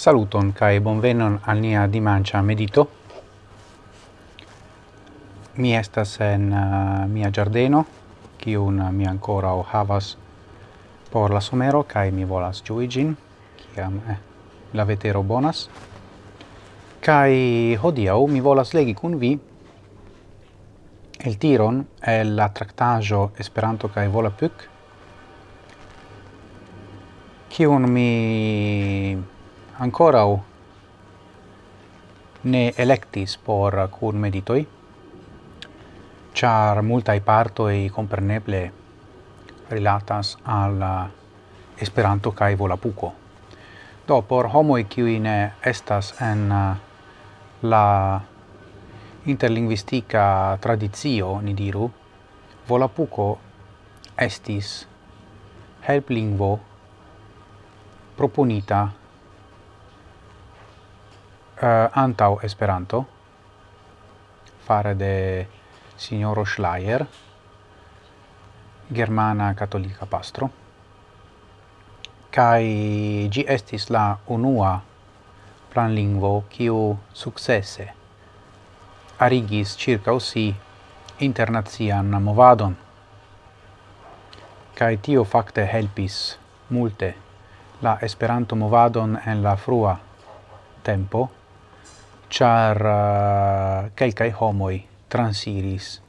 Saluton kai bonvenon al nia dimancia medito. Mi estas en uh, mia giardeno, kiun mi ancora o havas por la somero kai mi volas juigin, ki am eh, la vetero bonas. Kai hodiaŭ mi volas legi kun vi el tiron el la tractajo Esperanto kai Volapük kiun mi ancorau ne electis por cur meditoi, char parto e compreneble relatas al Esperanto cae Volapuko. Do, por homoi qui ne estas en uh, la interlinguistica tradizio, ni diru, volapuco estis helplingvo proponita Eh, antaŭ Esperanto fare de signoro Schleier, germana katolika pastro, kai gi estis la unua planlingvo kiu sukcese arigis circa si internacian movadon. Kai tio fakte helpis multe la Esperanto movadon en la frua tempo char ah, uh, quelcae homoi transiris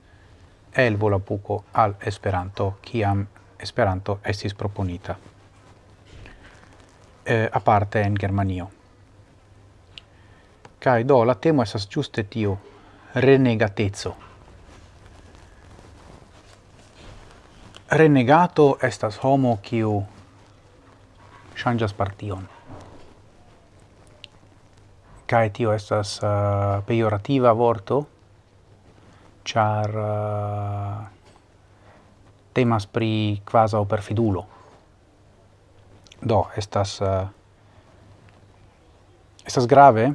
el volapuco al Esperanto, kiam Esperanto estis proponita, eh, aparte en Germanio. Kai do, la temo esas giuste tio, renegatezzo. Renegato estas homo kiu ŝanĝas partion kai tio estas uh, pejorativa vorto, char uh, temas pri quasau perfidulo. Do, estas uh, estas grave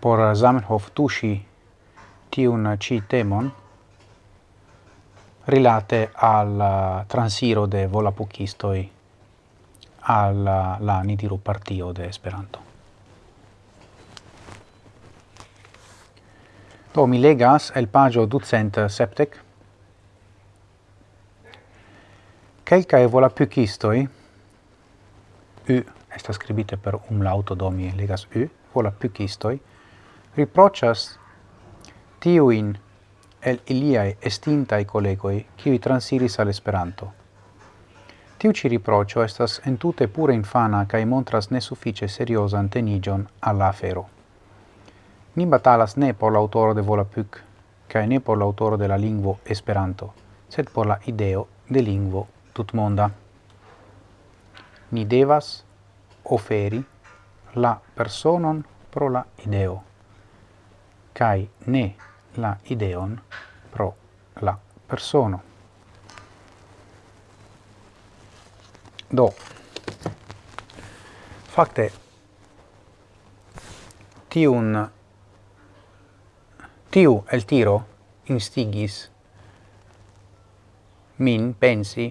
por Zamenhof tushi tiun ci temon rilate al uh, transiro de volapukistoi al uh, la Nidiru partio de Esperanto. Do mi legas el pagio ducent septec. Quelcae volapycistoi, u esta scribite per umlauto, do mi legas u, volapycistoi, riprocias tiuin el iliae estintai collegoi qui transiris al Esperanto. Tiu ci riprocio estas entute pure infana cae montras nesuffice seriosa antenigion alla afero. Ni batalas ne por l'autoro de Volapük cae ne por l'autoro de la lingvo Esperanto, sed por la ideo de lingvo tutmonda. Ni devas oferi la personon pro la ideo kai ne la ideon pro la persono. Do, fakte, tiun tiu el tiro instigis min pensi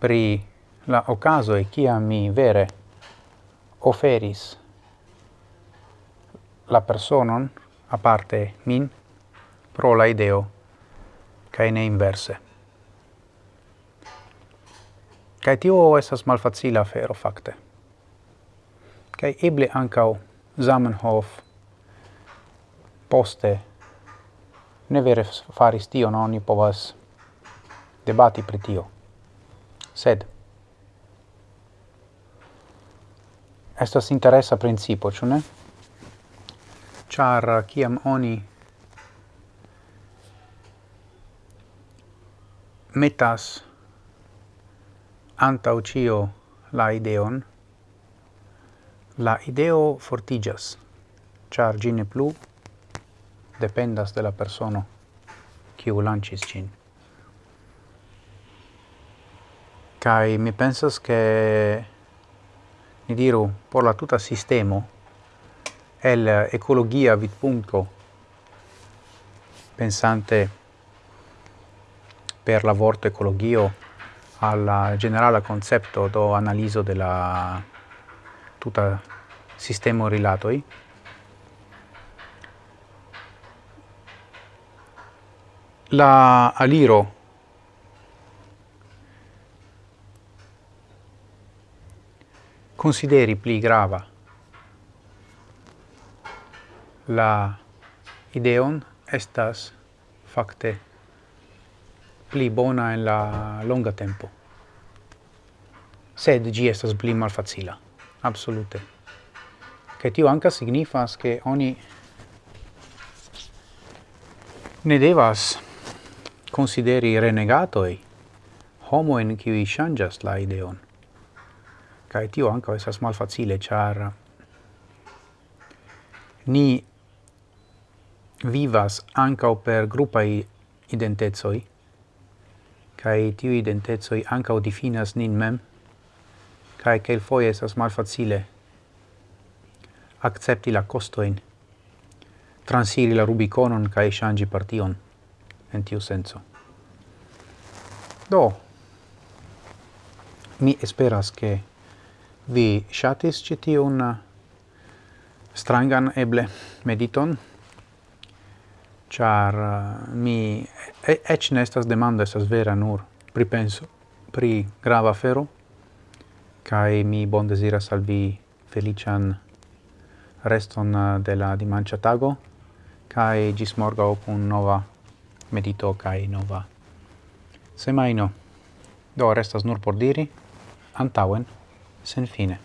pri la ocaso e kia mi vere oferis la personon a parte min pro la ideo kai ne inverse. kai tio esas malfacila fero facte. kai eble ancau Zamenhof poste ne vere faris tion, oni povas debati pri tio. Sed, estas interesa principo, ciu ne? Char, ciam oni metas antau cio la ideon, la ideo fortigas, char gine plu dependas de la persona qui u lancis cin. Kai mi pensas che ni diru por la tuta sistemo el ecologia vit punto pensante per la vorto ecologio al generala concepto do analiso de la tuta sistema rilatoi la aliro. Consideri pli grava la ideon estas fakte pli bona en la longa tempo. Sed gi estas pli malfacila absolute. Che tio anca signifas che oni ne devas consideri renegatoi homoen qui changas la ideon. Kai tio ankaŭ esas malfacile, char ni vivas ankaŭ per gruppai identezoi, kaj tiu identezoi ankaŭ definas nin mem kaj esas mal malfacile akcepti la costoin, transiri la rubiconon kai changi partion en tiu senso. Do, mi esperas che vi shatis citiun uh, strangan eble mediton, char uh, mi ec nestas demanda estas vera nur pripenso pri grava fero kai mi bon desiras al vi felician reston uh, de la dimancia tago, kai gis morga pun nova medito kai nova. Semaino. Do restas nur por diri antauen sen fine.